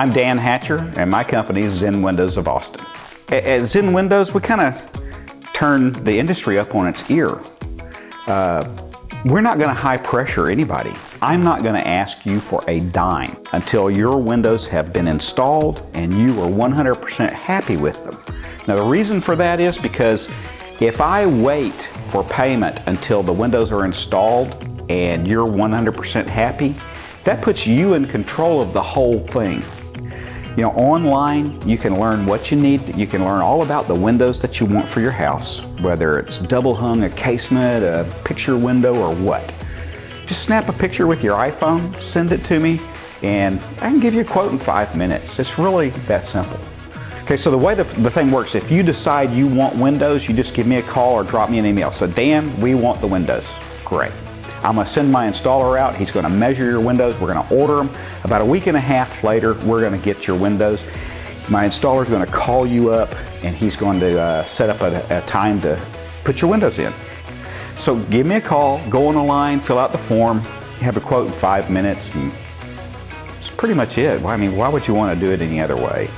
I'm Dan Hatcher and my company is Zen Windows of Austin. At Zen Windows, we kind of turn the industry up on its ear. Uh, we're not going to high pressure anybody. I'm not going to ask you for a dime until your windows have been installed and you are 100% happy with them. Now the reason for that is because if I wait for payment until the windows are installed and you're 100% happy, that puts you in control of the whole thing. You know, online, you can learn what you need. You can learn all about the windows that you want for your house, whether it's double hung, a casement, a picture window, or what. Just snap a picture with your iPhone, send it to me, and I can give you a quote in five minutes. It's really that simple. Okay, so the way the, the thing works, if you decide you want windows, you just give me a call or drop me an email. So Dan, we want the windows. Great. I'm going to send my installer out. He's going to measure your windows. We're going to order them. About a week and a half later, we're going to get your windows. My installer is going to call you up and he's going to uh, set up a, a time to put your windows in. So give me a call, go on the line, fill out the form, have a quote in five minutes, and that's pretty much it. I mean, why would you want to do it any other way?